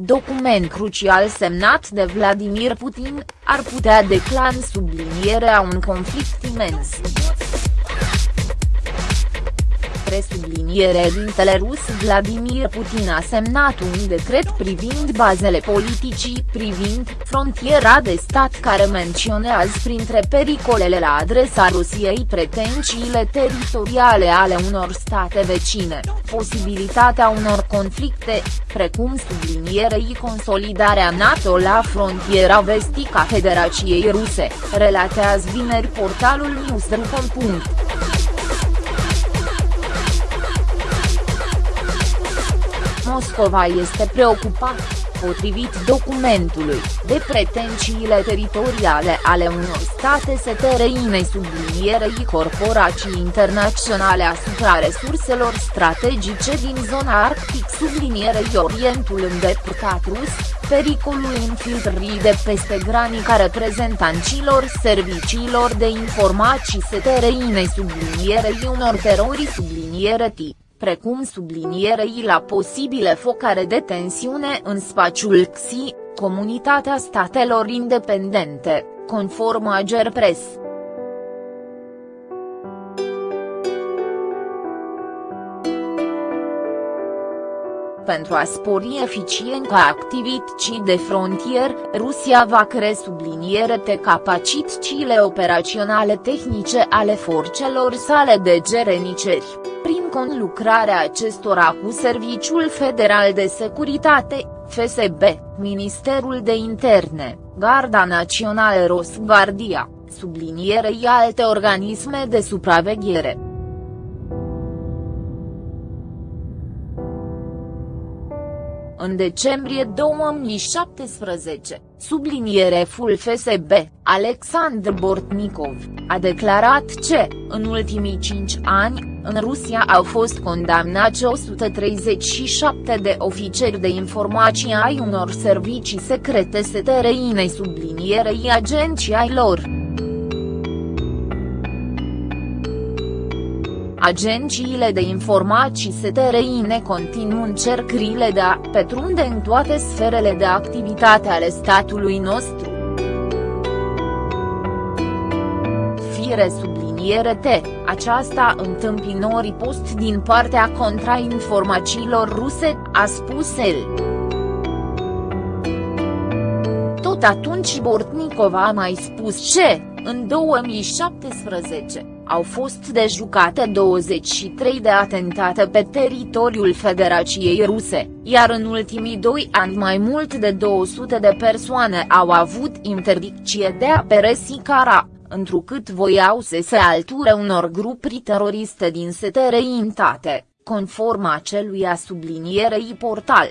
document crucial semnat de Vladimir Putin, ar putea declan sublinierea un conflict imens presubliniere dintele rus Vladimir Putin a semnat un decret privind bazele politicii, privind frontiera de stat care menționează printre pericolele la adresa Rusiei pretențiile teritoriale ale unor state vecine, posibilitatea unor conflicte, precum sublinierei consolidarea NATO la frontiera vestică a Federației Ruse, relatează vineri portalul newsroom. Moscova este preocupat, potrivit documentului, de pretențiile teritoriale ale unor state setereinei sublinierei corporații internaționale asupra resurselor strategice din zona arctic sublinierei Orientul îndepărtat rus, pericolul infiltrării de peste granica reprezentanților serviciilor de informații setereinei sublinierei unor terorii subliniere tip precum sublinierei la posibile focare de tensiune în spațiul XI, Comunitatea Statelor Independente, conform Agerpres. pentru a spori eficiența activității de frontier, Rusia va cre subliniere de capacitățile operaționale tehnice ale forțelor sale de gereniceri, prin conlucrarea acestora cu Serviciul Federal de Securitate, FSB, Ministerul de Interne, Garda Națională Rosguardia, sublinierei alte organisme de supraveghere. În decembrie 2017, subliniereful FSB, Alexandr Bortnikov, a declarat că, în ultimii cinci ani, în Rusia au fost condamnați 137 de ofițeri de informații ai unor servicii secrete setereinei sublinierei agenții ai lor. Agențiile de informații STRINE continuă încercările de a petrunde în toate sferele de activitate ale statului nostru. Fire subliniere T, aceasta întâmpinori post din partea contrainformațiilor ruse, a spus el. Tot atunci Bortnikov a mai spus ce, în 2017, au fost dejucate 23 de atentate pe teritoriul Federației Ruse, iar în ultimii doi ani mai mult de 200 de persoane au avut interdicție de a peresi cara, întrucât voiau să se alture unor grupuri teroriste din setere intate, conform acelui a sublinierei portal.